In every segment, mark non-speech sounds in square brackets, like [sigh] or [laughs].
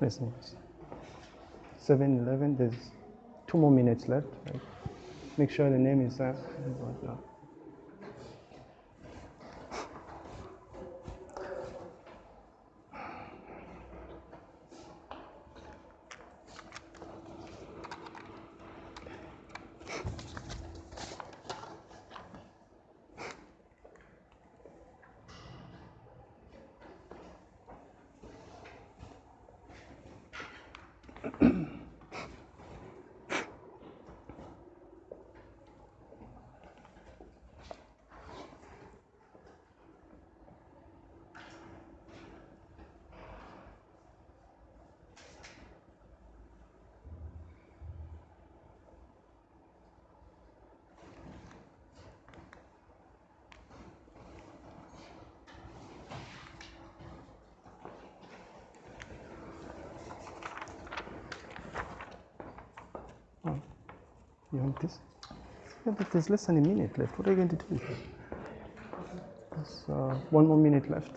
Listen. 7 11, there's two more minutes left. Right? Make sure the name is there. You want this? Yeah, but there's less than a minute left. What are you going to do? There's uh, one more minute left.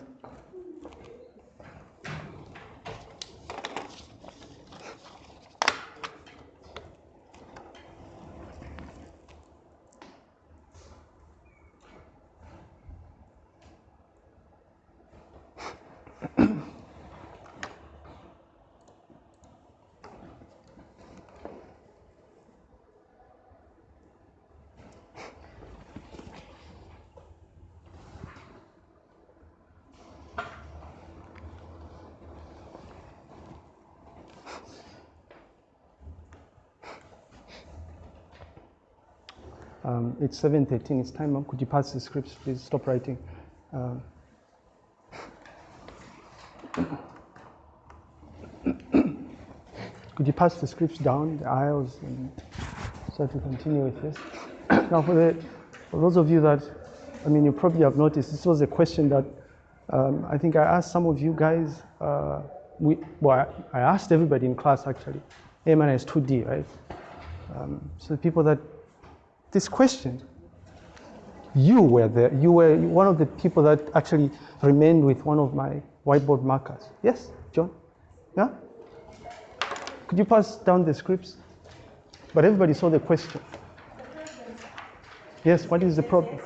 Um, it's 7.13, it's time, Mom. Could you pass the scripts, please? Stop writing. Um, [coughs] could you pass the scripts down the aisles and start to continue with this? [coughs] now, for, the, for those of you that, I mean, you probably have noticed, this was a question that um, I think I asked some of you guys, uh, we, well, I, I asked everybody in class actually. A minus 2D, right? Um, so the people that this question. You were there. You were one of the people that actually remained with one of my whiteboard markers. Yes, John? Yeah? Could you pass down the scripts? But everybody saw the question. Yes, what is the problem?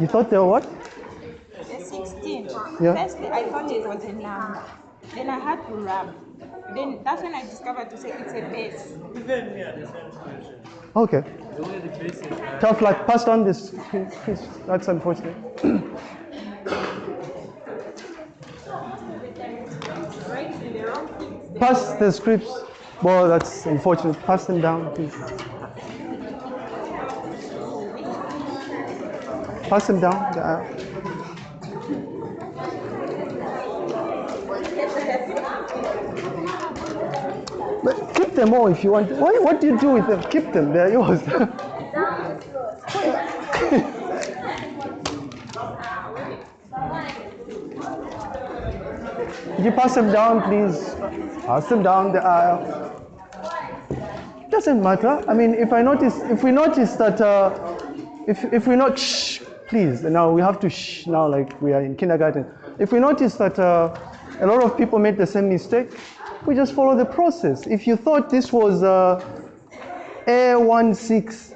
You thought they were what? The 16. Yeah. Firstly, I thought it was a number. Then I had to rub. Then that's when I discovered to say it's a base. Even me at the same situation. Okay. The way the base is Tough luck. Pass on this. That's unfortunate. Pass the scripts. Well, that's unfortunate. Pass them down, please. Pass them down. the aisle. But keep them all if you want. What, what do you do with them? Keep them. They're yours. Could [laughs] you pass them down, please? Pass them down the aisle. Doesn't matter. I mean, if I notice, if we notice that, uh, if if we not shh, please. Now we have to shh now, like we are in kindergarten. If we notice that uh, a lot of people made the same mistake, we just follow the process. If you thought this was uh, A16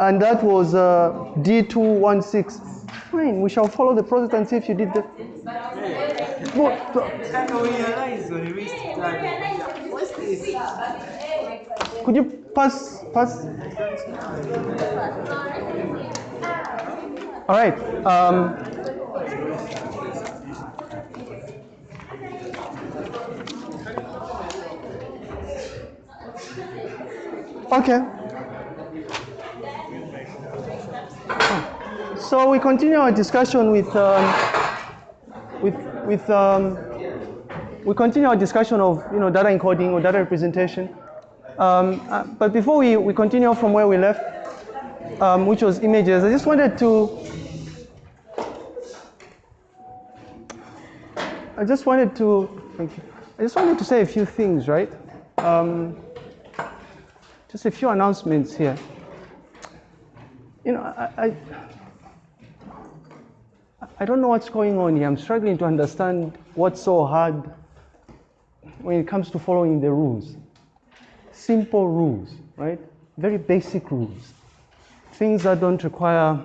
and that was uh, D216, fine. We shall follow the process and see if you did the. What's this? Could you pass pass? All right. Um, okay. So we continue our discussion with um, with with um, we continue our discussion of you know data encoding or data representation. Um, uh, but before we, we continue from where we left, um, which was images, I just wanted to I just wanted to thank you. I just wanted to say a few things, right? Um, just a few announcements here. You know, I, I I don't know what's going on here. I'm struggling to understand what's so hard when it comes to following the rules. Simple rules, right? Very basic rules. Things that don't require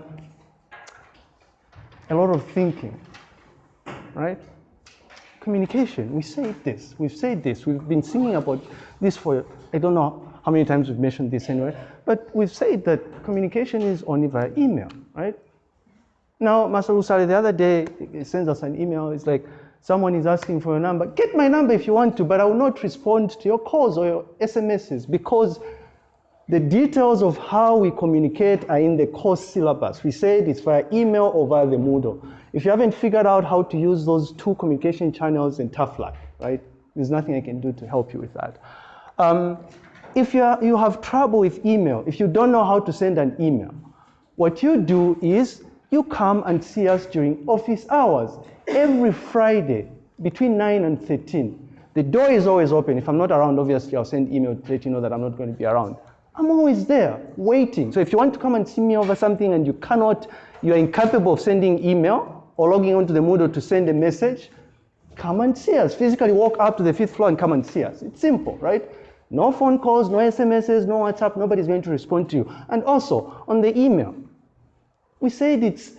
a lot of thinking, right? Communication. We say this. We've said this. We've been singing about this for, I don't know how many times we've mentioned this anyway, but we've said that communication is only via email, right? Now, Master Usari the other day sends us an email. It's like, someone is asking for your number. Get my number if you want to, but I will not respond to your calls or your SMSs because the details of how we communicate are in the course syllabus. We said it's via email or via the Moodle. If you haven't figured out how to use those two communication channels, then tough luck, right? There's nothing I can do to help you with that. Um, if you, are, you have trouble with email, if you don't know how to send an email, what you do is you come and see us during office hours every Friday between 9 and 13. The door is always open. If I'm not around, obviously, I'll send email to let you know that I'm not going to be around. I'm always there waiting. So if you want to come and see me over something and you cannot, you're incapable of sending email or logging onto the Moodle to send a message, come and see us. Physically walk up to the fifth floor and come and see us. It's simple, right? No phone calls, no SMSs, no WhatsApp, nobody's going to respond to you. And also, on the email, we said it's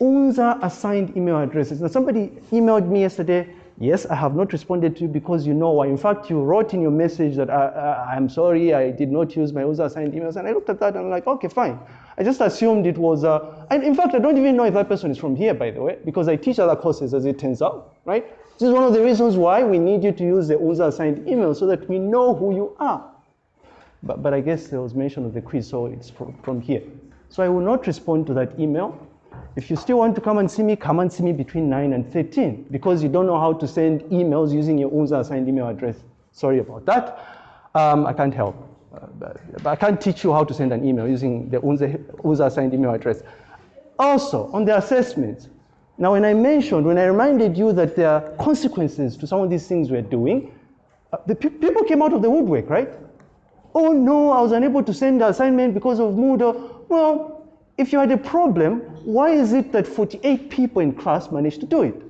UNZA assigned email addresses. Now somebody emailed me yesterday, yes, I have not responded to you because you know why. In fact, you wrote in your message that I, am sorry, I did not use my UNZA assigned emails. And I looked at that and I'm like, okay, fine. I just assumed it was, uh, and in fact, I don't even know if that person is from here, by the way, because I teach other courses as it turns out, right? This is one of the reasons why we need you to use the UNZA assigned email so that we know who you are. But, but I guess there was mention of the quiz, so it's from, from here. So I will not respond to that email. If you still want to come and see me, come and see me between 9 and 13 because you don't know how to send emails using your UNZA assigned email address. Sorry about that. Um, I can't help. Uh, but I can't teach you how to send an email using the UNZA assigned email address. Also, on the assessments, now when I mentioned, when I reminded you that there are consequences to some of these things we're doing, uh, the pe people came out of the woodwork, right? Oh no, I was unable to send the assignment because of Moodle. Well, if you had a problem, why is it that 48 people in class managed to do it?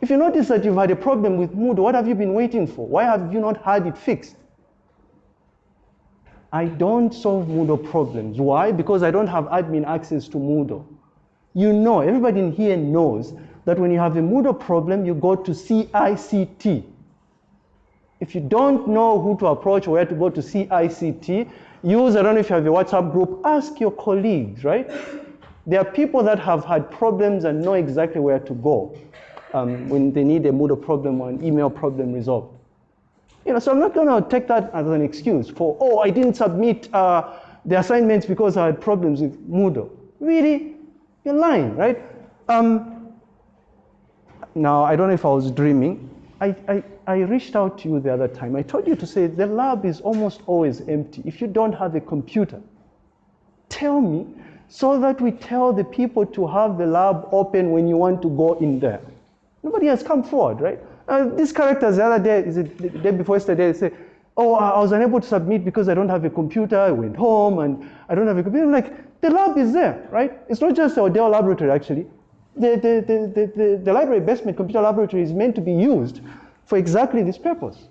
If you notice that you've had a problem with Moodle, what have you been waiting for? Why have you not had it fixed? I don't solve Moodle problems. Why? Because I don't have admin access to Moodle. You know, everybody in here knows that when you have a Moodle problem, you go to CICT. If you don't know who to approach or where to go to CICT, use, I don't know if you have a WhatsApp group, ask your colleagues, right? There are people that have had problems and know exactly where to go um, when they need a Moodle problem or an email problem resolved. You know, so I'm not going to take that as an excuse for, oh, I didn't submit uh, the assignments because I had problems with Moodle. Really? You're lying, right? Um, now, I don't know if I was dreaming. I, I, I reached out to you the other time. I told you to say the lab is almost always empty. If you don't have a computer, tell me so that we tell the people to have the lab open when you want to go in there. Nobody has come forward, right? Uh, these characters the other day, is it the day before yesterday, they say, oh, I was unable to submit because I don't have a computer. I went home and I don't have a computer. I'm like, the lab is there, right? It's not just our Dell laboratory, actually. The, the, the, the, the library basement computer laboratory is meant to be used for exactly this purpose.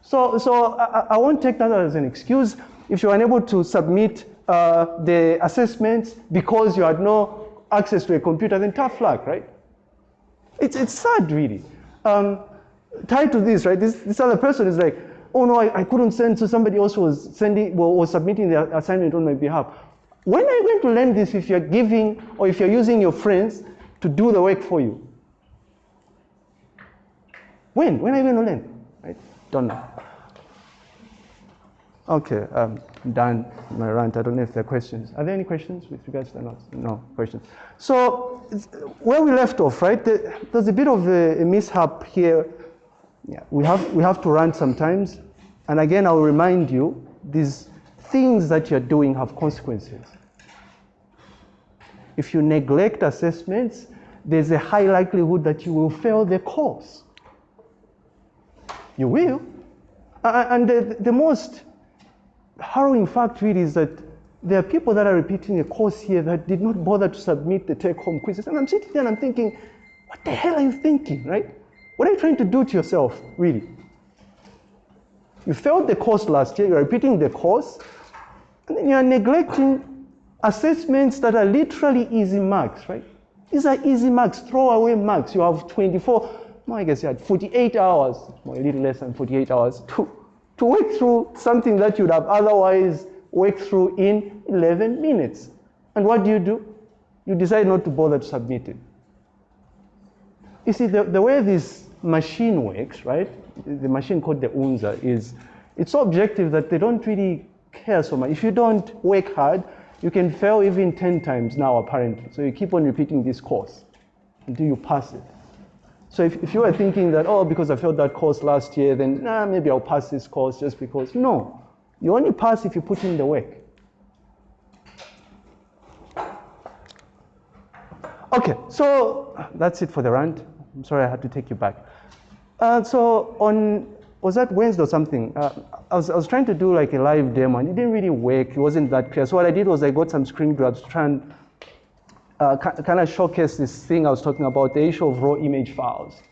So, so I, I won't take that as an excuse. If you're unable to submit uh, the assessments because you had no access to a computer, then tough luck, right? It's, it's sad, really. Um, tied to this, right? This, this other person is like, oh no, I, I couldn't send, so somebody else was sending, well, was submitting the assignment on my behalf. When are you going to learn this if you're giving or if you're using your friends to do the work for you? When? When are you going to learn? I Don't know. Okay, um, done my rant. I don't know if there are questions. Are there any questions with regards to the notes? No questions. So where we left off, right? There's a bit of a, a mishap here. Yeah, we have we have to run sometimes, and again, I'll remind you: these things that you're doing have consequences. If you neglect assessments, there's a high likelihood that you will fail the course. You will. And the, the most harrowing fact really is that there are people that are repeating a course here that did not bother to submit the take-home quizzes. And I'm sitting there and I'm thinking, what the hell are you thinking, right? What are you trying to do to yourself, really? You failed the course last year, you're repeating the course, and then you're neglecting assessments that are literally easy marks, right? These are easy marks, throwaway marks. You have 24, well, I guess you had 48 hours, or a little less than 48 hours, to, to work through something that you'd have otherwise worked through in 11 minutes. And what do you do? You decide not to bother to submit it. You see, the, the way this machine works, right? The machine called the UNZA is, it's so objective that they don't really care so much. If you don't work hard, you can fail even 10 times now, apparently. So you keep on repeating this course until you pass it. So if, if you are thinking that, oh, because I failed that course last year, then nah, maybe I'll pass this course just because. No, you only pass if you put in the work. Okay, so that's it for the rant. I'm sorry I had to take you back. Uh, so on, was that Wednesday or something? Uh, I, was, I was trying to do like a live demo and it didn't really work. It wasn't that clear. So what I did was I got some screen grabs to try and uh, kind of showcase this thing I was talking about, the issue of raw image files.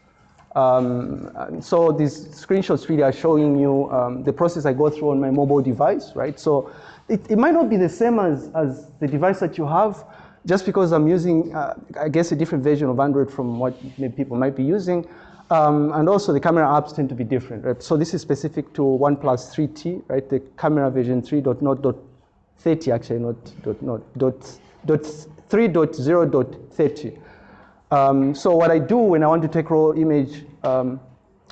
Um, so these screenshots really are showing you um, the process I go through on my mobile device, right? So it, it might not be the same as, as the device that you have, just because I'm using, uh, I guess, a different version of Android from what people might be using. Um, and also the camera apps tend to be different, right? So this is specific to OnePlus 3T, right? The camera version 3.0.30 actually, not dot, not, dot, dot 3.0.30. Um, so what I do when I want to take raw image um,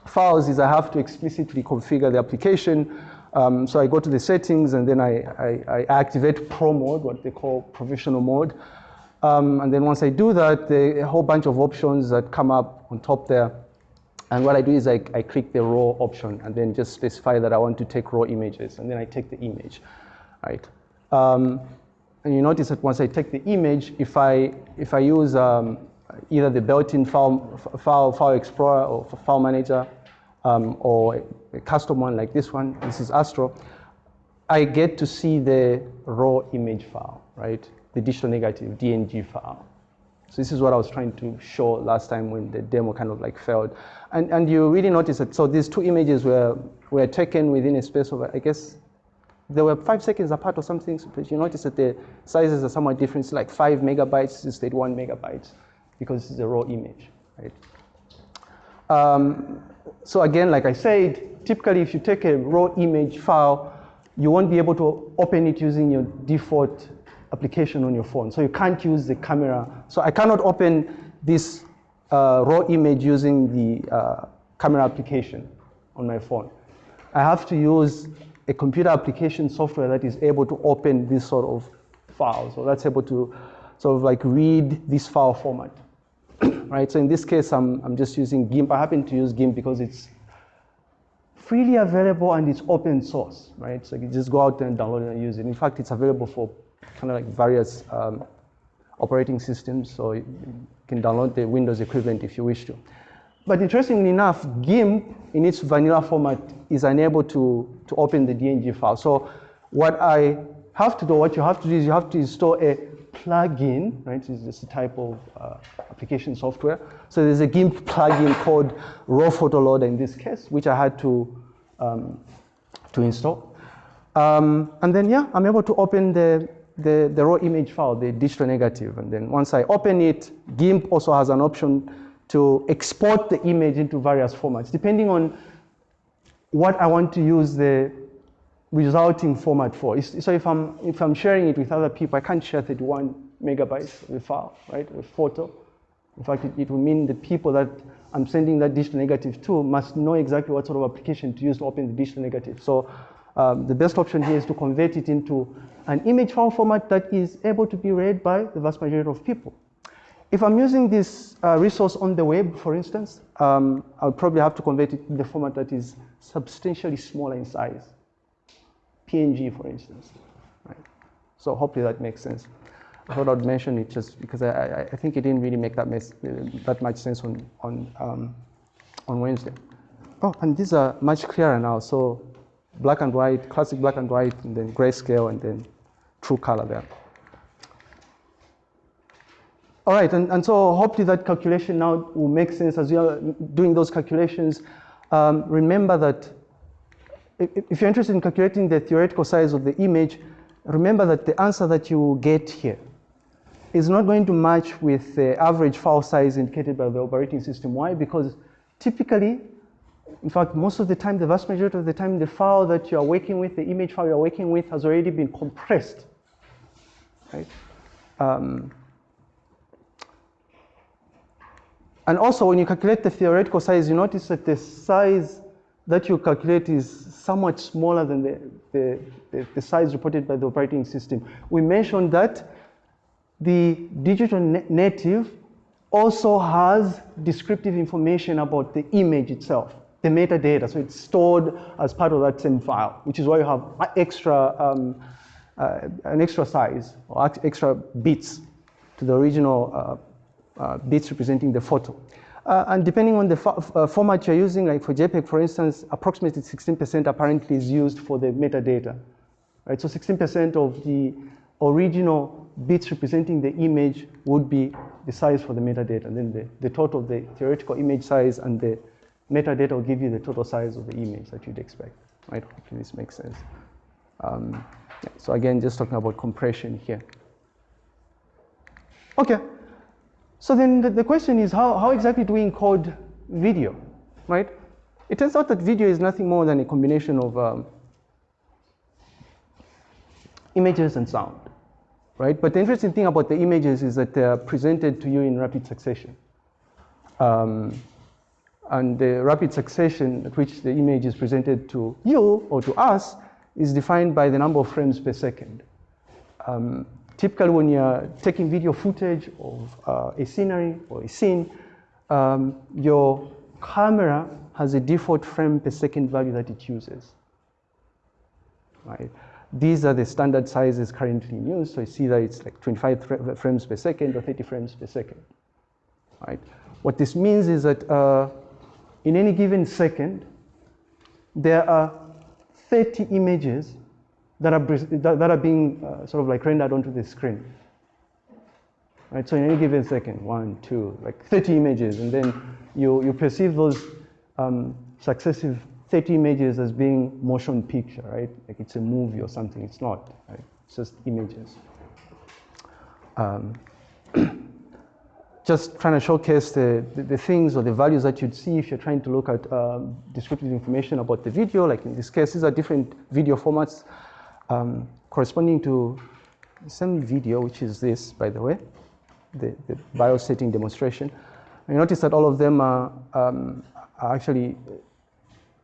files is I have to explicitly configure the application. Um, so I go to the settings and then I, I, I, activate pro mode, what they call professional mode. Um, and then once I do that, a whole bunch of options that come up on top there. And what I do is I, I click the raw option and then just specify that I want to take raw images. And then I take the image, right? Um, and you notice that once I take the image, if I, if I use um, either the built-in file, file, file explorer or file manager um, or a custom one like this one, this is Astro, I get to see the raw image file, right? The digital negative, DNG file. So this is what I was trying to show last time when the demo kind of like failed. And, and you really notice that, so these two images were, were taken within a space of, I guess, they were five seconds apart or something, but you notice that the sizes are somewhat different. Like five megabytes instead one megabytes because it's a raw image, right? Um, so again, like I said, typically if you take a raw image file, you won't be able to open it using your default application on your phone. So you can't use the camera. So I cannot open this uh, raw image using the uh, camera application on my phone. I have to use a computer application software that is able to open this sort of file. So that's able to sort of like read this file format. [coughs] right? So in this case, I'm, I'm just using GIMP. I happen to use GIMP because it's freely available and it's open source, right? So you just go out and download it and use it. In fact, it's available for kind of like various um, operating systems, so you can download the Windows equivalent if you wish to. But interestingly enough, GIMP in its vanilla format is unable to, to open the DNG file. So what I have to do, what you have to do is you have to install a plugin, right? It's just a type of uh, application software. So there's a GIMP plugin called Raw Photo Loader in this case, which I had to, um, to install. Um, and then, yeah, I'm able to open the, the, the raw image file, the digital negative. And then once I open it, GIMP also has an option to export the image into various formats, depending on what I want to use the resulting format for. So if I'm, if I'm sharing it with other people, I can't share 31 megabytes of file, right, a photo. In fact, it, it will mean the people that I'm sending that digital negative to must know exactly what sort of application to use to open the digital negative. So um, the best option here is to convert it into an image file format that is able to be read by the vast majority of people. If I'm using this uh, resource on the web, for instance, um, I'll probably have to convert it to the format that is substantially smaller in size. PNG, for instance. Right? So hopefully that makes sense. I thought I'd mention it just because I, I, think it didn't really make that, mess, that much sense on, on, um, on Wednesday. Oh, and these are much clearer now. So black and white, classic black and white, and then grayscale, and then true color there. All right, and, and so hopefully that calculation now will make sense as you are doing those calculations. Um, remember that if, you're interested in calculating the theoretical size of the image, remember that the answer that you get here is not going to match with the average file size indicated by the operating system. Why? Because typically, in fact, most of the time, the vast majority of the time, the file that you are working with, the image file you're working with, has already been compressed. Right? Um, and also, when you calculate the theoretical size, you notice that the size that you calculate is somewhat smaller than the, the, the, the size reported by the operating system. We mentioned that the digital negative also has descriptive information about the image itself, the metadata. So it's stored as part of that same file, which is why you have extra, um, an extra size or extra bits to the original uh, uh, bits representing the photo. Uh, and depending on the fo uh, format you're using, like for JPEG, for instance, approximately 16% apparently is used for the metadata. Right? So 16% of the original bits representing the image would be the size for the metadata. And then the, the total of the theoretical image size and the metadata will give you the total size of the image that you'd expect. Right? Hopefully this makes sense. Um, yeah, so again, just talking about compression here. Okay. So then the, the question is how, how exactly do we encode video, right? It turns out that video is nothing more than a combination of um, images and sound, right? But the interesting thing about the images is that they're presented to you in rapid succession. Um, and the rapid succession at which the image is presented to you or to us is defined by the number of frames per second. Um, typically when you're taking video footage of uh, a scenery or a scene, um, your camera has a default frame per second value that it uses. Right? These are the standard sizes currently in use. So you see that it's like 25 frames per second or 30 frames per second. Right? What this means is that uh, in any given second, there are 30 images that are, that are being uh, sort of like rendered onto the screen. Right, so in any given second, one, two, like 30 images, and then you, you perceive those um, successive 30 images as being motion picture, right? Like it's a movie or something. It's not, right? It's just images. Um, [clears throat] just trying to showcase the, the, the, things or the values that you'd see if you're trying to look at um, descriptive information about the video. Like in this case, these are different video formats um, corresponding to some video, which is this, by the way, the, the BIOS setting demonstration. You notice that all of them are, um, are actually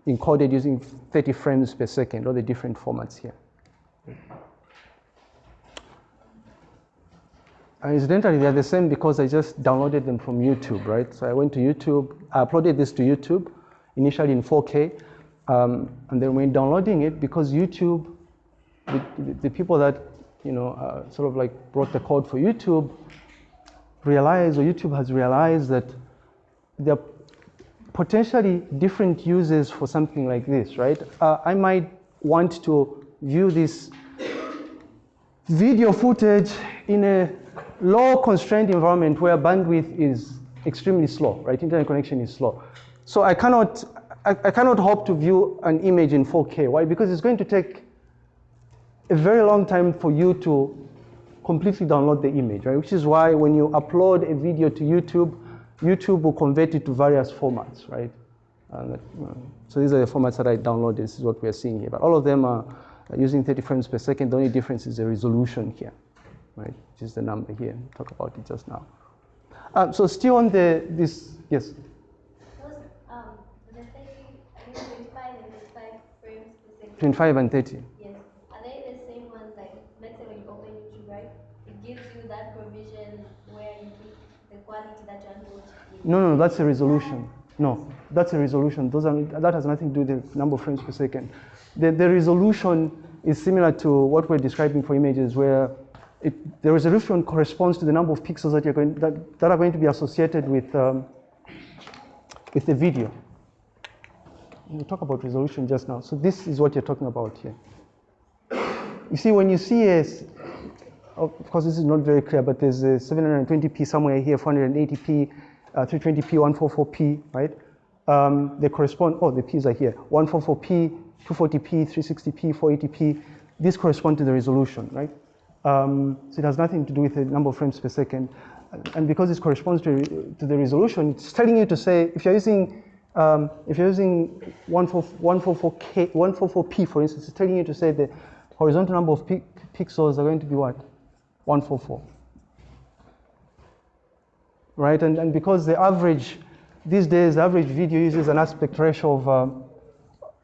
encoded using 30 frames per second, all the different formats here. And incidentally, they're the same because I just downloaded them from YouTube, right? So I went to YouTube, I uploaded this to YouTube, initially in 4K, um, and then when downloading it, because YouTube the, the people that you know uh, sort of like brought the code for YouTube realized, or YouTube has realized that there are potentially different uses for something like this, right? Uh, I might want to view this video footage in a low constrained environment where bandwidth is extremely slow, right? Internet connection is slow. So I cannot, I, I cannot hope to view an image in 4K. Why? Because it's going to take a very long time for you to completely download the image, right? Which is why when you upload a video to YouTube, YouTube will convert it to various formats, right? Uh, so these are the formats that I downloaded. This is what we're seeing here. But all of them are using 30 frames per second. The only difference is the resolution here, right? Which is the number here. Talk about it just now. Um, so still on the this yes. Um, 25 and 30. Yes. Are they the same ones? Like let's say when you open YouTube, right? It gives you that provision where you keep the quality that you're going to. No, no, that's a resolution. No, that's a resolution. Those are, that has nothing to do with the number of frames per second. The, the resolution is similar to what we're describing for images where it, the resolution corresponds to the number of pixels that, you're going, that, that are going to be associated with, um, with the video. We talk about resolution just now. So this is what you're talking about here. You see, when you see a, of course, this is not very clear, but there's a 720p somewhere here, 480p, uh, 320p, 144p, right? Um, they correspond, oh, the p's are here, 144p, 240p, 360p, 480p. These correspond to the resolution, right? Um, so it has nothing to do with the number of frames per second. And because this corresponds to, to the resolution, it's telling you to say, if you're using, um, if you're using 144K, 144p, for instance, it's telling you to say the horizontal number of pi pixels are going to be what? 144. Right, and, and because the average, these days, the average video uses an aspect ratio of um,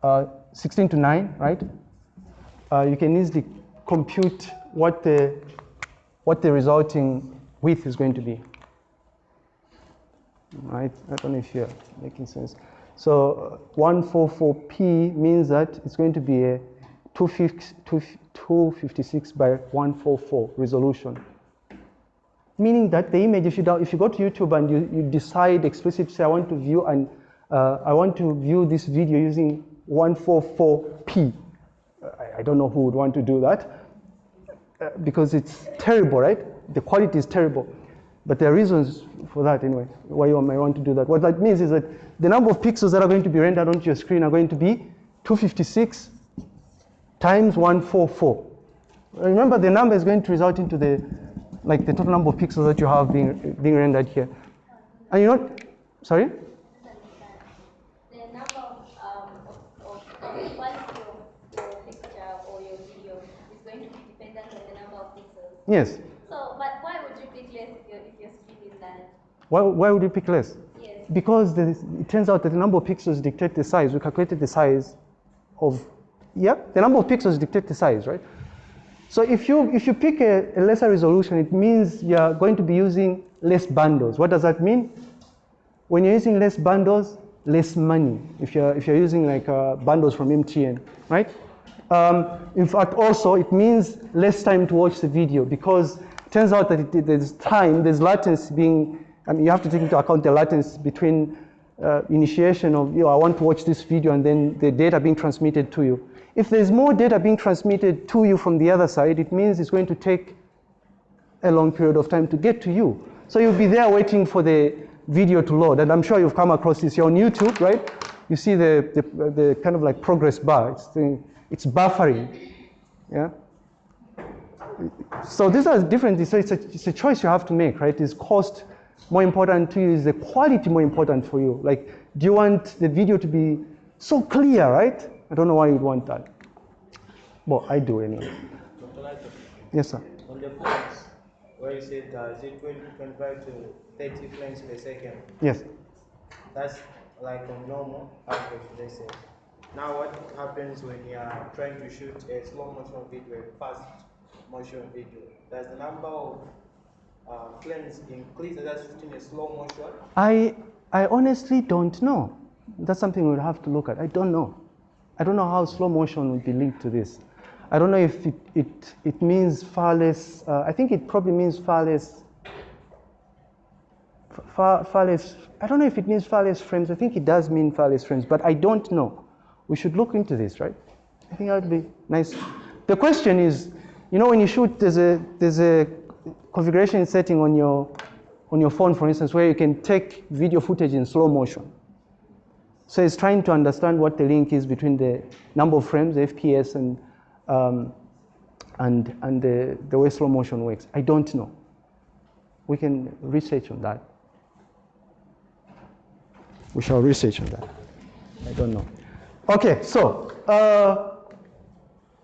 uh, 16 to 9, right? Uh, you can easily compute what the, what the resulting width is going to be. Right, I don't know if you're making sense. So 144p means that it's going to be a 256 by 144 resolution. Meaning that the image, if you, if you go to YouTube and you, you decide explicitly, say, I want to view and uh, I want to view this video using 144p. I, I don't know who would want to do that uh, because it's terrible, right? The quality is terrible. But there are reasons for that anyway, why you might want to do that. What that means is that the number of pixels that are going to be rendered onto your screen are going to be 256 times 144. Remember, the number is going to result into the, like the total number of pixels that you have being, being rendered here. And you know, sorry? The number of, um, of, of the quality of your picture or your video is going to be dependent on the number of pixels. Yes. So, but why would you pick less if your, if your screen is that? Why, why would you pick less? Yes. Because the, it turns out that the number of pixels dictate the size. We calculated the size of, yeah, the number of pixels dictate the size, right? So if you, if you pick a, a lesser resolution, it means you're going to be using less bundles. What does that mean? When you're using less bundles, less money. If you're, if you're using like uh, bundles from MTN, right? Um, in fact, also it means less time to watch the video because it turns out that it, there's time, there's latency being, I mean, you have to take into account the latency between uh, initiation of, you know, I want to watch this video and then the data being transmitted to you. If there's more data being transmitted to you from the other side, it means it's going to take a long period of time to get to you. So you'll be there waiting for the video to load. And I'm sure you've come across this. You're on YouTube, right? You see the, the, the kind of like progress bar. It's, the, it's buffering. Yeah? So these are different. So it's a, it's a choice you have to make, right? Is cost more important to you? Is the quality more important for you? Like, do you want the video to be so clear, right? I don't know why you'd want that. Well, I do anyway. Yes, sir. on the points where you said uh, is it 20, 25 to 30 frames per second, Yes. that's like a normal average, let's say. Now, what happens when you are trying to shoot a slow motion video, a fast motion video? Does the number of uh, frames increase as shooting a slow motion? I, I honestly don't know. That's something we'll have to look at. I don't know. I don't know how slow motion would be linked to this. I don't know if it, it, it means far less, uh, I think it probably means far less, far, far less, I don't know if it means far less frames. I think it does mean far less frames, but I don't know. We should look into this, right? I think that would be nice. The question is, you know, when you shoot, there's a, there's a configuration setting on your, on your phone, for instance, where you can take video footage in slow motion. So it's trying to understand what the link is between the number of frames, the FPS, and, um, and, and the, the way slow motion works. I don't know. We can research on that. We shall research on that. I don't know. Okay, so uh,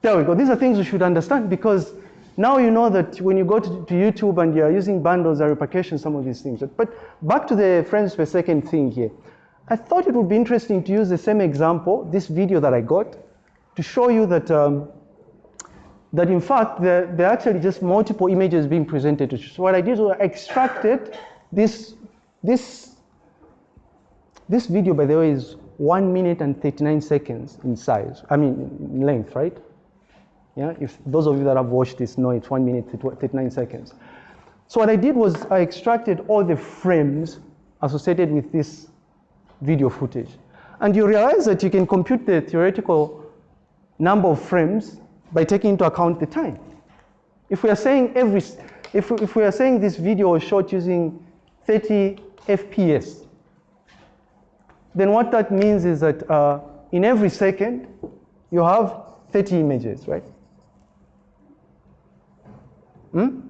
there we go. These are things you should understand because now you know that when you go to, to YouTube and you're using bundles, or repercussions, some of these things. But back to the frames per second thing here. I thought it would be interesting to use the same example, this video that I got, to show you that, um, that in fact, there are actually just multiple images being presented to you. So what I did was I extracted this, this, this video, by the way, is one minute and 39 seconds in size, I mean, in length, right? Yeah, if those of you that have watched this know it's one minute, 39 seconds. So what I did was I extracted all the frames associated with this video footage. And you realize that you can compute the theoretical number of frames by taking into account the time. If we are saying every, if, if we are saying this video was shot using 30 FPS, then what that means is that uh, in every second, you have 30 images, right? Hmm?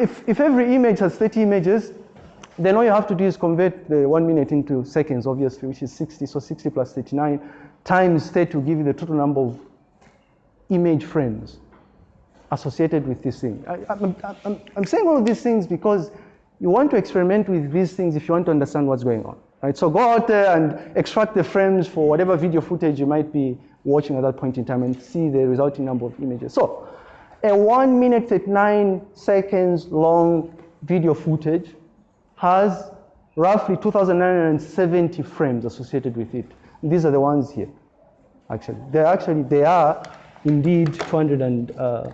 If, if every image has 30 images, then all you have to do is convert the one minute into seconds, obviously, which is 60. So 60 plus 39 times 30 will give you the total number of image frames associated with this thing. I, I'm saying all of these things because you want to experiment with these things if you want to understand what's going on. Right? So go out there and extract the frames for whatever video footage you might be watching at that point in time and see the resulting number of images. So a one minute 39 seconds long video footage has roughly 2,970 frames associated with it. These are the ones here, actually. They're actually, they are indeed 200 and, uh,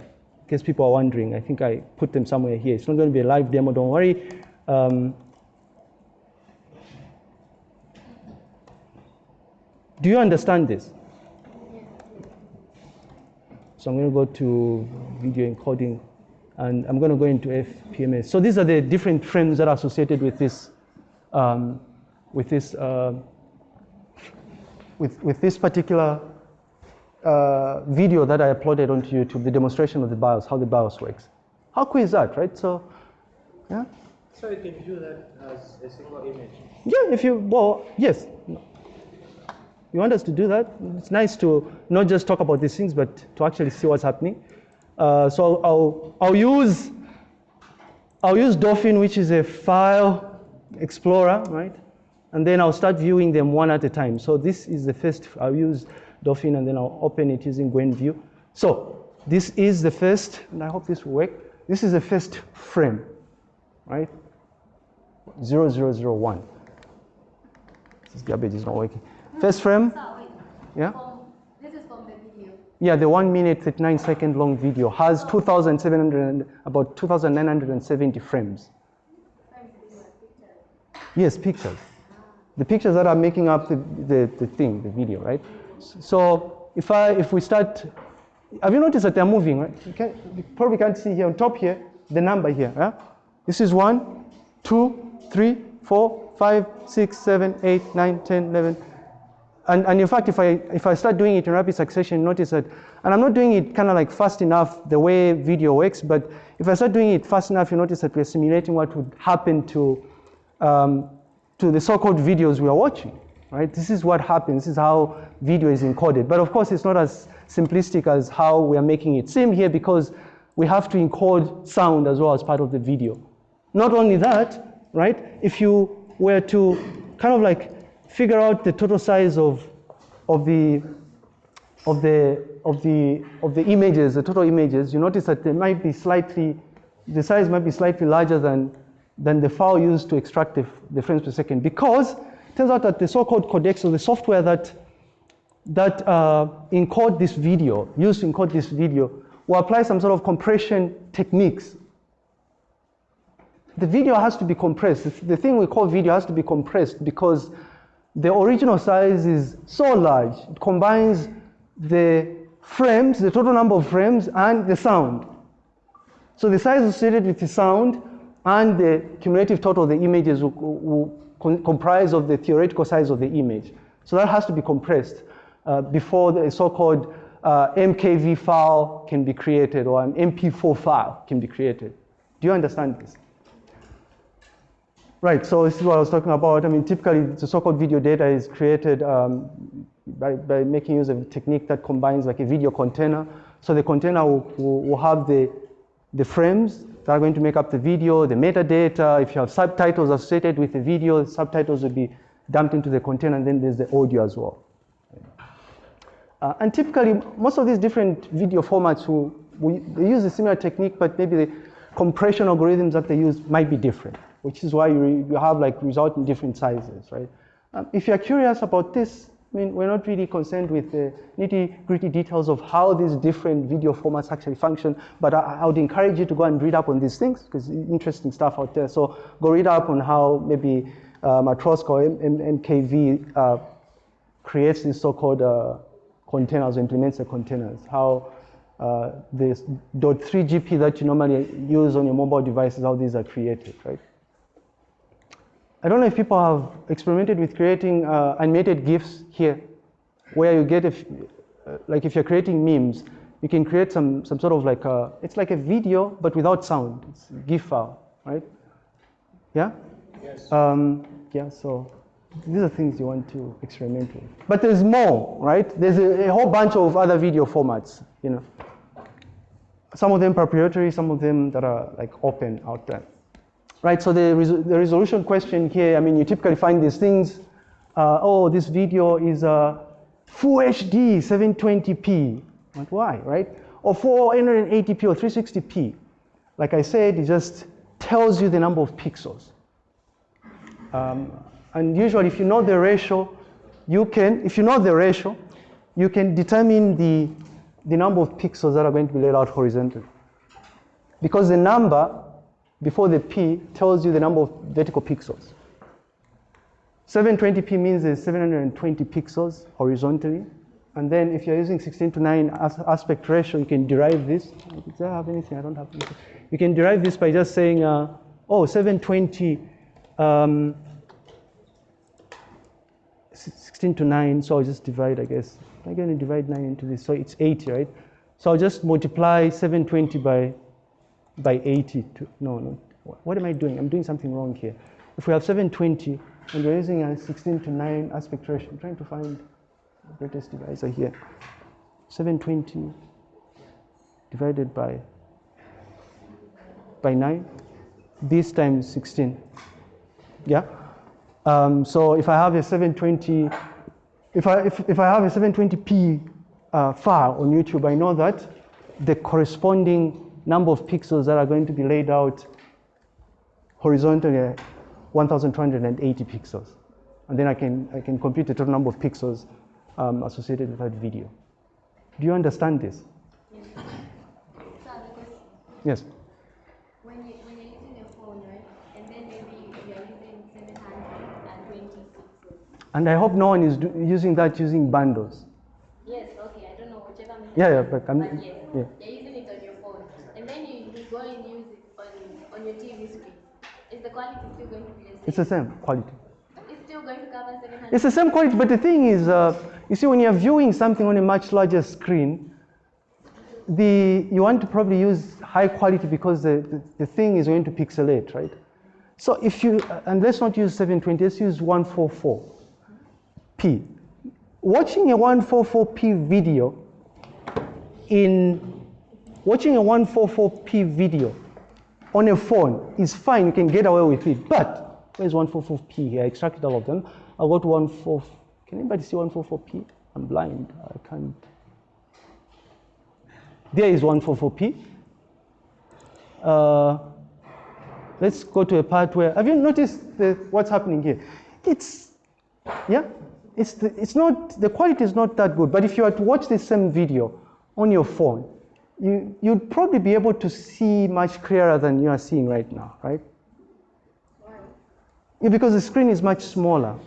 case people are wondering, I think I put them somewhere here. It's not going to be a live demo, don't worry. Um, do you understand this? So I'm going to go to video encoding and I'm going to go into FPMS. So these are the different frames that are associated with this, um, with this, uh, with, with this particular uh, video that I uploaded onto YouTube, the demonstration of the BIOS, how the BIOS works. How cool is that, right? So, yeah, So you can view that as a single image. yeah. If you, well, yes. You want us to do that? It's nice to not just talk about these things, but to actually see what's happening. Uh, so I'll, I'll use I'll use Dolphin, which is a file explorer, right? And then I'll start viewing them one at a time. So this is the first, I'll use Dolphin and then I'll open it using GwenView. So this is the first, and I hope this will work. This is the first frame, right? 0001. This garbage is not working. First frame, yeah? This is from the video. Yeah, the one minute, 39 second long video has 2,700, about 2,970 frames. Yes, pictures. The pictures that are making up the, the, the thing, the video, right? So if I, if we start, have you noticed that they're moving, right? You, can, you probably can't see here on top here, the number here? This is one, two, three, four, five, six, seven, eight, nine, 10, 11, and, and in fact, if I, if I start doing it in rapid succession, notice that, and I'm not doing it kind of like fast enough the way video works, but if I start doing it fast enough, you notice that we're simulating what would happen to, um, to the so-called videos we are watching, right? This is what happens, this is how video is encoded. But of course, it's not as simplistic as how we are making it seem here because we have to encode sound as well as part of the video. Not only that, right? If you were to kind of like figure out the total size of, of the of the of the of the images, the total images, you notice that they might be slightly, the size might be slightly larger than than the file used to extract the, the frames per second because turns out that the so-called codecs or the software that that uh, encode this video, used to encode this video, will apply some sort of compression techniques the video has to be compressed. The thing we call video has to be compressed because the original size is so large. It combines the frames, the total number of frames, and the sound. So the size associated with the sound and the cumulative total of the images will, will con- comprise of the theoretical size of the image. So that has to be compressed uh, before the so-called uh, MKV file can be created or an MP4 file can be created. Do you understand this? Right, so this is what I was talking about. I mean, typically the so-called video data is created um, by, by making use of a technique that combines like a video container. So the container will, will, will have the, the frames that are going to make up the video, the metadata. If you have subtitles associated with the video, the subtitles will be dumped into the container, and then there's the audio as well. Uh, and typically, most of these different video formats will, will they use a similar technique, but maybe the compression algorithms that they use might be different, which is why you, you have like result in different sizes, right? Um, if you're curious about this, I mean, we're not really concerned with the nitty gritty details of how these different video formats actually function, but I, I would encourage you to go and read up on these things because interesting stuff out there. So go read up on how maybe uh, Matroska or MKV uh, creates these so-called uh, containers or implements the containers, how uh, the .3GP that you normally use on your mobile devices, how these are created, right? I don't know if people have experimented with creating uh, animated GIFs here, where you get, if, uh, like if you're creating memes, you can create some, some sort of like a, it's like a video, but without sound. It's GIF file, right? Yeah? Yes. Um, yeah, so these are things you want to experiment with. But there's more, right? There's a, a whole bunch of other video formats, you know. Some of them proprietary, some of them that are like open out there. Right, so the, resol- the resolution question here, I mean, you typically find these things, uh, oh, this video is uh, full HD, 720p. Like, why, right? Or 480p or 360p. Like I said, it just tells you the number of pixels. Um, and usually, if you know the ratio, you can, if you know the ratio, you can determine the, the number of pixels that are going to be laid out horizontally. Because the number before the P tells you the number of vertical pixels. 720p means there's 720 pixels horizontally. And then if you're using 16 to 9 as aspect ratio, you can derive this. Do I have anything? I don't have anything. You can derive this by just saying, uh, oh, 720, um, 16 to 9, so I'll just divide, I guess. I'm going to divide 9 into this, so it's 80, right? So I'll just multiply 720 by, by 80. To, no, no. What am I doing? I'm doing something wrong here. If we have 720 and we're using a 16 to 9 aspect ratio, I'm trying to find the greatest divisor here. 720 divided by, by 9, this times 16. Yeah? Um, so if I have a 720, if I, if, if I have a 720p uh, file on YouTube, I know that the corresponding number of pixels that are going to be laid out horizontally 1280 pixels. And then I can, I can compute the total number of pixels um, associated with that video. Do you understand this? Because Yes. when, you, when you're using your phone, right, and then maybe you're using 720 pixels. And I hope no one is do, using that using bundles. Yes, okay, I don't know, whichever. Yeah, yeah, but I'm- But yes, yeah. you're using it on your phone. And then you, you go and use it on, on your TV screen. Is the quality still going to be the same? It's the same quality. It's still going to cover 700 It's the same quality, but the thing is, uh, you see, when you're viewing something on a much larger screen, the, you want to probably use high quality because the, the, the thing is going to pixelate, right? So if you, and let's not use 720, let's use 144p. Watching a 144p video in, watching a 144p video on a phone is fine, you can get away with it, but where's 144p here? I extracted all of them. I got go to 14, can anybody see 144p? I'm blind, I can't. There is 144p. Uh, let's go to a part where, have you noticed the, what's happening here? It's, yeah, it's, the, it's not, the quality is not that good, but if you were to watch the same video on your phone, you, you'd probably be able to see much clearer than you are seeing right now, right? Yeah, because the screen is much smaller,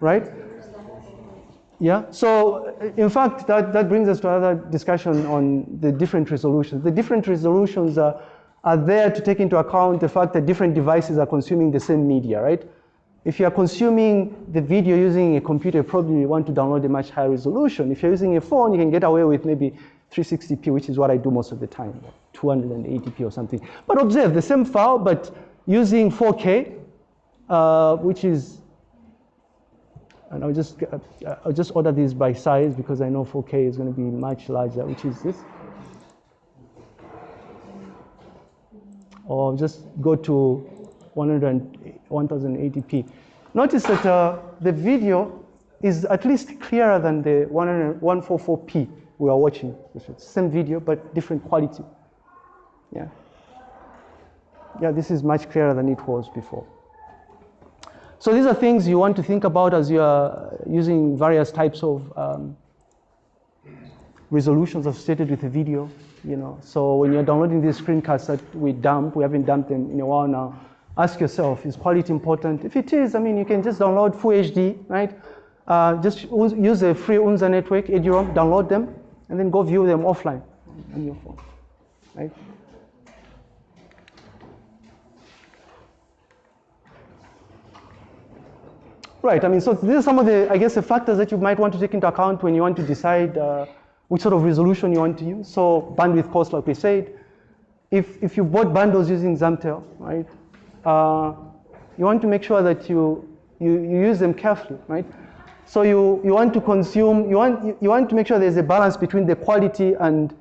right? Yeah, so in fact, that, that brings us to another discussion on the different resolutions. The different resolutions are, are there to take into account the fact that different devices are consuming the same media, right? If you are consuming the video using a computer, probably you want to download a much higher resolution. If you're using a phone, you can get away with maybe 360p, which is what I do most of the time, 280p or something. But observe, the same file, but using 4K, uh, which is and I'll just, uh, I'll just order these by size because I know 4K is going to be much larger, which is this. Or just go to 100, 1080p. Notice that uh, the video is at least clearer than the 144p we are watching. The same video, but different quality. Yeah. Yeah, this is much clearer than it was before. So these are things you want to think about as you are using various types of um, resolutions associated with a video. You know, so when you're downloading these screencasts that we dump, we haven't dumped them in a while now. Ask yourself, is quality important? If it is, I mean, you can just download Full HD, right? Uh, just use a free UNZA network, eduroam, download them, and then go view them offline on your phone, right? Right, I mean, so these are some of the, I guess, the factors that you might want to take into account when you want to decide uh, which sort of resolution you want to use. So bandwidth cost, like we said, if, if you bought bundles using Zamtel, right, uh, you want to make sure that you, you, you use them carefully, right? So you, you want to consume, you want, you, want to make sure there's a balance between the quality and,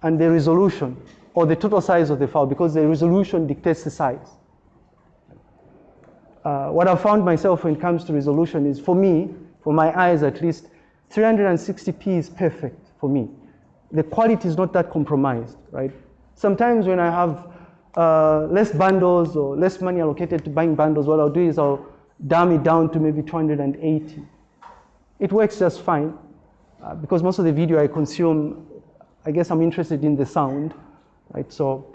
and the resolution or the total size of the file because the resolution dictates the size. Uh, what I've found myself when it comes to resolution is for me, for my eyes at least, 360p is perfect for me. The quality is not that compromised, right? Sometimes when I have uh, less bundles or less money allocated to buying bundles, what I'll do is I'll dumb it down to maybe 280. It works just fine uh, because most of the video I consume, I guess I'm interested in the sound, right? So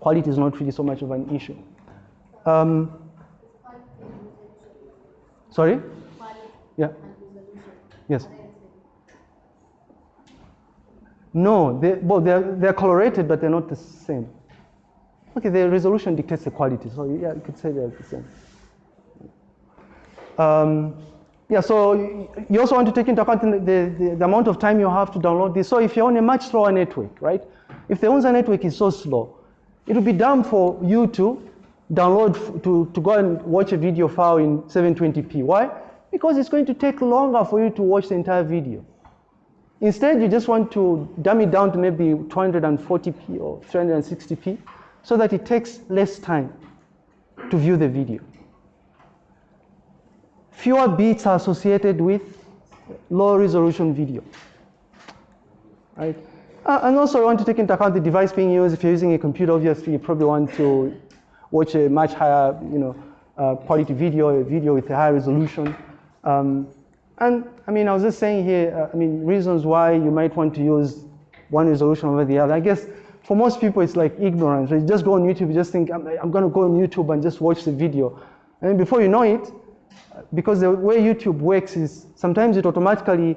quality is not really so much of an issue. Um, Sorry? Yeah. Yes. No, they, well, they're, they're colorated, but they're not the same. Okay, the resolution dictates the quality, so yeah, you could say they're the same. Um, yeah, so you also want to take into account the, the, the, amount of time you have to download this. So if you're on a much slower network, right? If the UNZA network is so slow, it would be dumb for you to download, to, to go and watch a video file in 720p. Why? Because it's going to take longer for you to watch the entire video. Instead, you just want to dumb it down to maybe 240p or 360p so that it takes less time to view the video. Fewer bits are associated with low resolution video. Right? Uh, and also, you want to take into account the device being used. If you're using a computer, obviously, you probably want to watch a much higher, you know, uh, quality video, a video with a higher resolution. Um, and I mean, I was just saying here, uh, I mean, reasons why you might want to use one resolution over the other. I guess for most people, it's like ignorance. You just go on YouTube, you just think, I'm, I'm going to go on YouTube and just watch the video. And before you know it, because the way YouTube works is sometimes it automatically,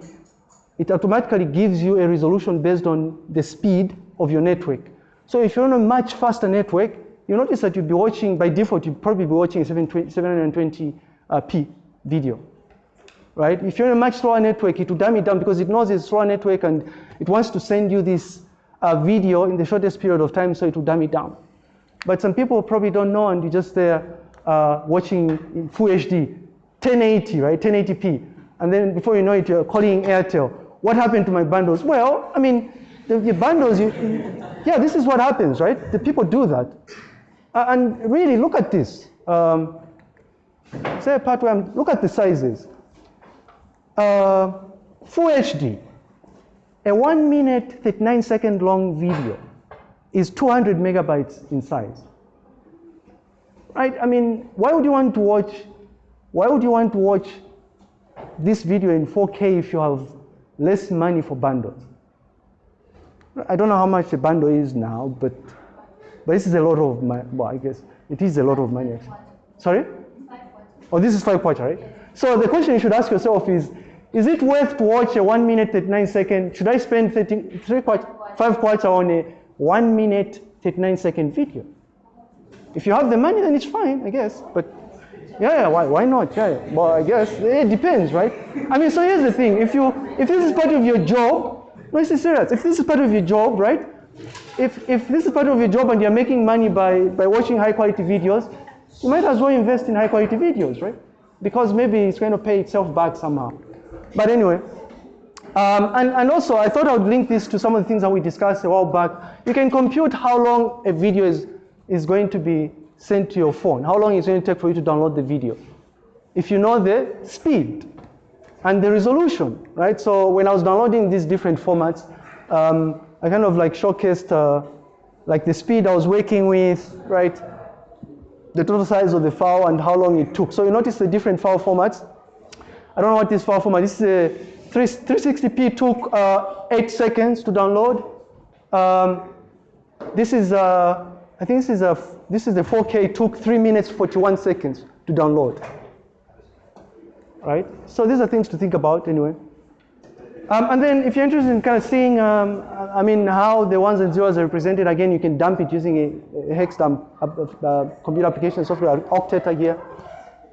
it automatically gives you a resolution based on the speed of your network. So if you're on a much faster network, you notice that you'll be watching, by default, you'll probably be watching a 720p uh, video, right? If you're on a much slower network, it will dumb it down because it knows it's a slower network and it wants to send you this uh, video in the shortest period of time, so it will dumb it down. But some people probably don't know and you're just there uh, watching in full HD, 1080, right, 1080p. And then before you know it, you're calling Airtel. What happened to my bundles? Well, I mean, the, bundles, you, yeah, this is what happens, right? The people do that. Uh, and really, look at this. Um, say a part where I'm, look at the sizes. Uh, full HD, a one minute, 39 second long video is 200 megabytes in size. Right? I mean, why would you want to watch, why would you want to watch this video in 4K if you have less money for bundles? I don't know how much a bundle is now, but but this is a lot of money. Well, I guess it is a lot of money. Actually. Sorry? Oh, this is five kwacha, right? So the question you should ask yourself is, is it worth to watch a one minute, 39 second? Should I spend 30, three kwacha, five kwacha on a one minute, 39 second video? If you have the money, then it's fine, I guess. But yeah, yeah why, why not? Yeah, well, I guess it depends, right? I mean, so here's the thing: if you if this is part of your job, no, this is serious. If this is part of your job, right? if, if this is part of your job and you're making money by, by watching high quality videos, you might as well invest in high quality videos, right? Because maybe it's going to pay itself back somehow. But anyway, um, and, and also I thought I would link this to some of the things that we discussed a while back. You can compute how long a video is, is going to be sent to your phone, how long it's going to take for you to download the video. If you know the speed and the resolution, right? So when I was downloading these different formats, um, I kind of like showcased uh, like the speed I was working with, right? The total size of the file and how long it took. So you notice the different file formats. I don't know what this file format. This is a 360p took uh, eight seconds to download. Um, this is uh, I think this is a this is the 4K took three minutes 41 seconds to download. Right. So these are things to think about anyway. Um, and then if you're interested in kind of seeing, um, I mean, how the ones and zeros are represented, again, you can dump it using a, a hex dump computer application software, Okteta here.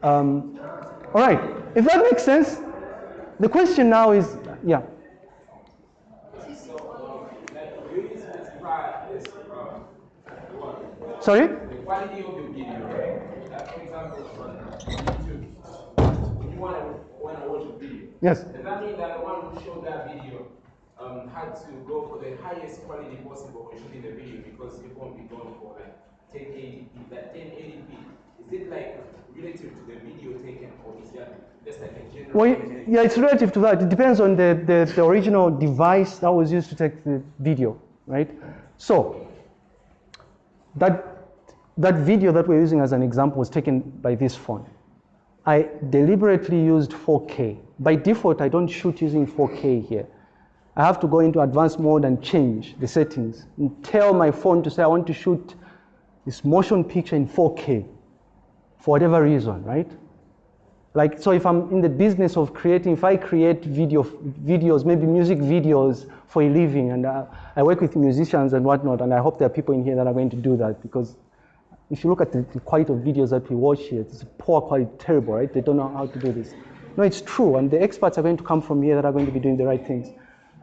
Um, all right, if that makes sense, the question now is, yeah. Sorry? Quality of the video, right? Like, for example, on YouTube, you want to, want to watch a video, Yes. does that mean that the one who showed that video um, had to go for the highest quality possible when shooting the video because it won't be going for like 1080p, like 1080p? Is it like relative to the video taken or is that just like a general? Well, yeah, it's relative to that. It depends on the, the, the original device that was used to take the video, right? So, that, that video that we're using as an example was taken by this phone. I deliberately used 4K. By default, I don't shoot using 4K here. I have to go into advanced mode and change the settings and tell my phone to say I want to shoot this motion picture in 4K for whatever reason, right? Like, so if I'm in the business of creating, if I create video, videos, maybe music videos for a living, and uh, I work with musicians and whatnot, and I hope there are people in here that are going to do that because if you look at the, the quality of videos that we watch here, it's poor quality, terrible, right? They don't know how to do this. No, it's true, and the experts are going to come from here that are going to be doing the right things.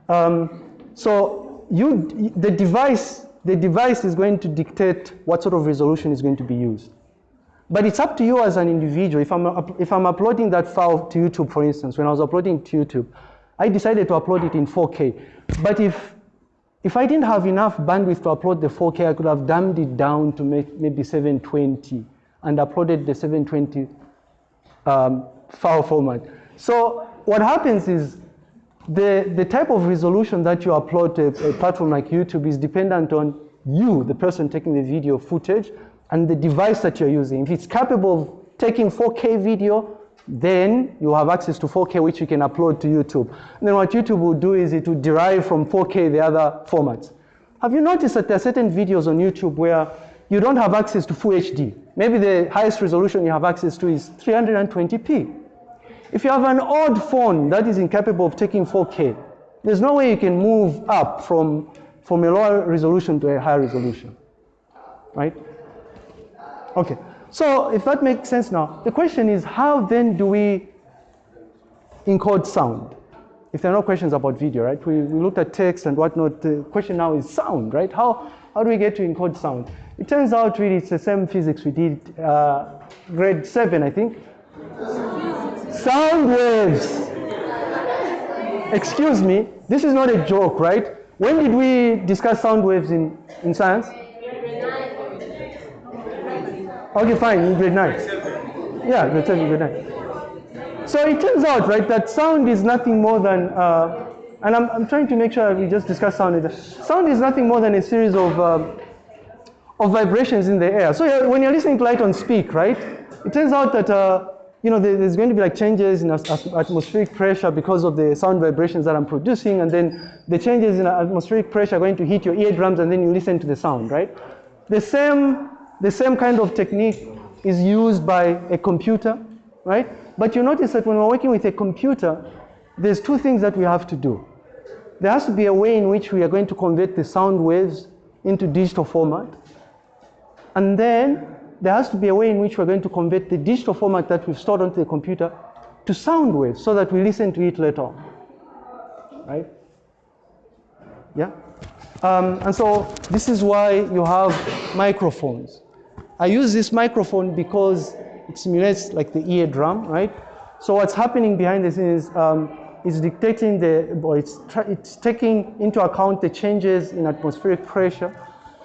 Um, so you, the device, the device is going to dictate what sort of resolution is going to be used. But it's up to you as an individual. If I'm, if I'm uploading that file to YouTube, for instance, when I was uploading to YouTube, I decided to upload it in 4K. But if, if I didn't have enough bandwidth to upload the 4K, I could have dumbed it down to maybe 720 and uploaded the 720 um, file format. So what happens is the, the type of resolution that you upload to a platform like YouTube is dependent on you, the person taking the video footage, and the device that you're using. If it's capable of taking 4K video, then you have access to 4K, which you can upload to YouTube. And then what YouTube will do is it will derive from 4K the other formats. Have you noticed that there are certain videos on YouTube where you don't have access to full HD? Maybe the highest resolution you have access to is 320p. If you have an old phone that is incapable of taking 4K, there's no way you can move up from, from a lower resolution to a higher resolution, right? Okay, so if that makes sense now, the question is how then do we encode sound? If there are no questions about video, right? We, we looked at text and whatnot. The question now is sound, right? How, how do we get to encode sound? It turns out really it's the same physics we did uh, grade seven, I think. Sound waves. Excuse me, this is not a joke, right? When did we discuss sound waves in, in science? Okay, fine, in grade nine. Yeah, grade seven, grade nine. So it turns out, right, that sound is nothing more than, uh, and I'm, I'm trying to make sure we just discuss sound. Sound is nothing more than a series of, um, of vibrations in the air. So when you're listening to light on speak, right, it turns out that, uh, you know, there- there's going to be like changes in atmospheric pressure because of the sound vibrations that I'm producing, and then the changes in atmospheric pressure are going to hit your eardrums, and then you listen to the sound, right? The same, the same kind of technique is used by a computer, right? But you notice that when we're working with a computer, there's two things that we have to do. There has to be a way in which we are going to convert the sound waves into digital format. And then there has to be a way in which we're going to convert the digital format that we've stored onto the computer to sound waves so that we listen to it later on. Right? Yeah? Um, and so this is why you have microphones. I use this microphone because it simulates like the eardrum, right? So what's happening behind the scenes um, is dictating the, or it's, it's taking into account the changes in atmospheric pressure.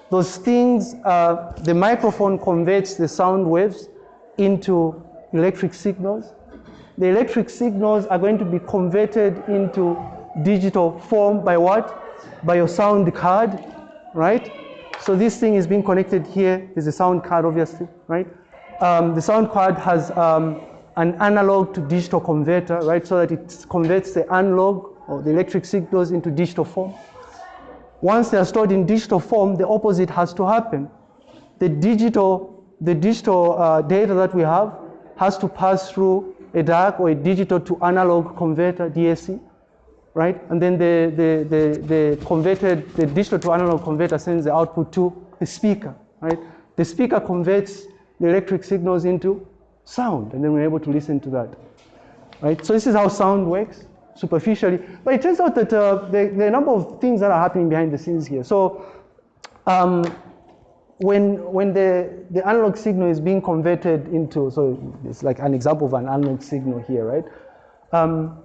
Those things, uh, the microphone converts the sound waves into electric signals. The electric signals are going to be converted into digital form by what? By your sound card, right? So this thing is being connected here. There's a sound card, obviously, right? Um, the sound card has um, an analog to digital converter, right? So that it converts the analog or the electric signals into digital form. Once they are stored in digital form, the opposite has to happen. The digital, the digital uh, data that we have has to pass through a DAC or a digital to analog converter, DAC, right? And then the, the, the, the converted, the digital to analog converter sends the output to the speaker, right? The speaker converts the electric signals into sound, and then we're able to listen to that, right? So this is how sound works superficially. But it turns out that uh, there, are a number of things that are happening behind the scenes here. So um, when, when the, the analog signal is being converted into, so it's like an example of an analog signal here, right? Um,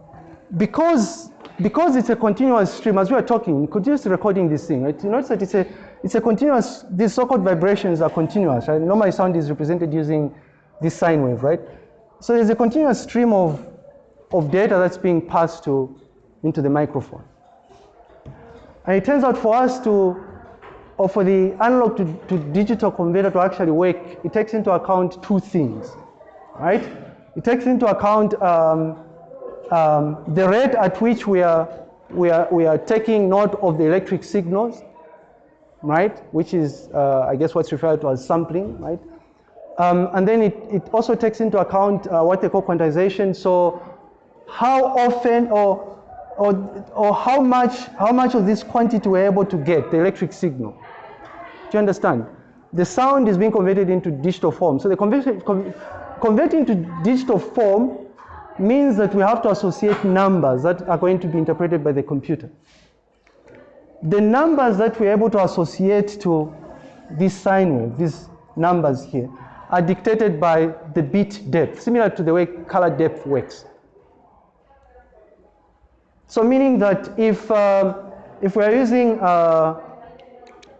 because, because it's a continuous stream, as we are talking, continuously recording this thing, right? You notice that it's a, it's a continuous, these so-called vibrations are continuous, right? Normally sound is represented using this sine wave, right? So there's a continuous stream of, of data that's being passed to, into the microphone. And it turns out for us to, or for the analog to, to digital converter to actually work, it takes into account two things, right? It takes into account um, um, the rate at which we are, we, are, we are taking note of the electric signals, right? Which is, uh, I guess, what's referred to as sampling, right? Um, and then it, it also takes into account uh, what they call quantization. So how often or, or, or how, much, how much of this quantity we're able to get, the electric signal. Do you understand? The sound is being converted into digital form. So the converting to digital form means that we have to associate numbers that are going to be interpreted by the computer. The numbers that we're able to associate to this sine wave, these numbers here, are dictated by the bit depth, similar to the way color depth works. So meaning that if, uh, if we're using uh,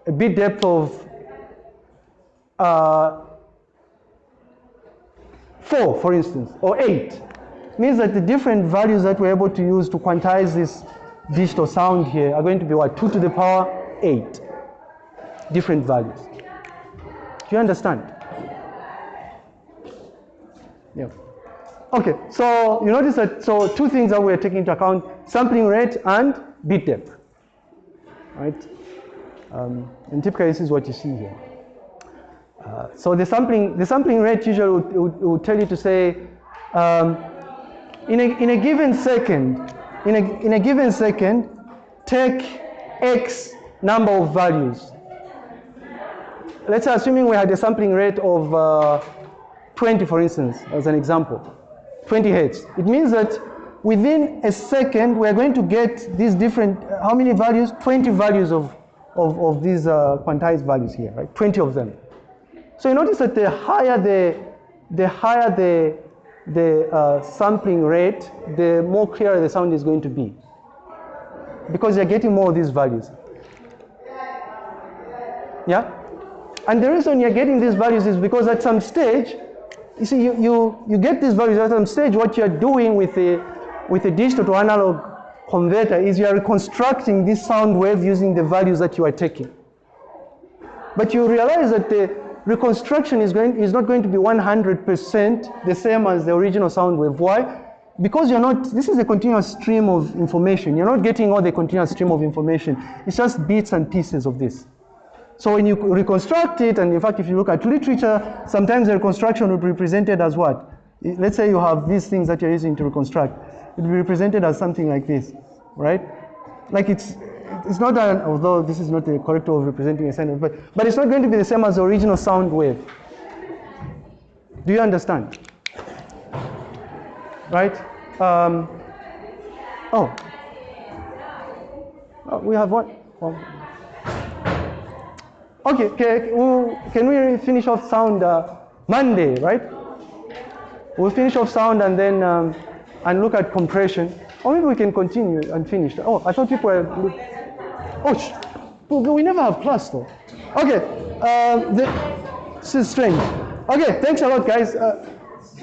a bit depth of uh, 4, for instance, or 8, means that the different values that we're able to use to quantize this digital sound here are going to be what? 2 to the power 8. Different values. Do you understand? Yeah. Okay, so you notice that, so two things that we're taking into account, sampling rate and bit depth, right? Um, and typically this is what you see here. Uh, so the sampling, the sampling rate usually will, would, would tell you to say, um, in, a, in a given second, in a, in a given second, take X number of values. Let's say assuming we had a sampling rate of uh, 20, for instance, as an example, 20 hertz. It means that within a second, we're going to get these different, how many values? 20 values of, of, of these uh, quantized values here, right? 20 of them. So you notice that the higher the, the higher the, the uh, sampling rate, the more clear the sound is going to be. Because you're getting more of these values. Yeah? And the reason you're getting these values is because at some stage, you see, you, you, you get these values at some stage, what you're doing with the, with the digital to analog converter is you are reconstructing this sound wave using the values that you are taking. But you realize that the reconstruction is, going, is not going to be 100% the same as the original sound wave. Why? Because you're not, this is a continuous stream of information. You're not getting all the continuous stream of information. It's just bits and pieces of this. So when you reconstruct it, and in fact, if you look at literature, sometimes the reconstruction will be represented as what? Let's say you have these things that you're using to reconstruct. It will be represented as something like this, right? Like it's, it's not, an, although this is not the correct way of representing a sound, but, but it's not going to be the same as the original sound wave. Do you understand? Right? Um, oh. oh. We have one. one. Okay, can, can we finish off sound uh, Monday, right? We'll finish off sound and then um, and look at compression. Or maybe we can continue and finish. Oh, I thought people were. Oh, sh we never have class though. Okay, um, the, this is strange. Okay, thanks a lot, guys. Uh,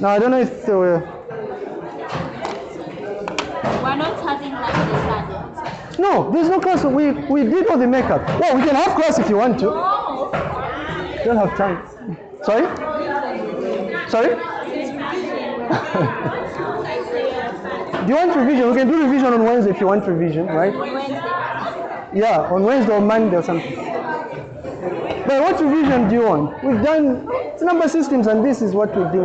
now I don't know if there were. We're not having like this. No, there's no class. We we did all the makeup. Well, we can have class if you want to. No. Don't have time. Sorry? Sorry? [laughs] do you want revision? We can do revision on Wednesday if you want revision, right? Wednesday. Yeah, on Wednesday or Monday or something. But what revision do you want? We've done number systems and this is what we do.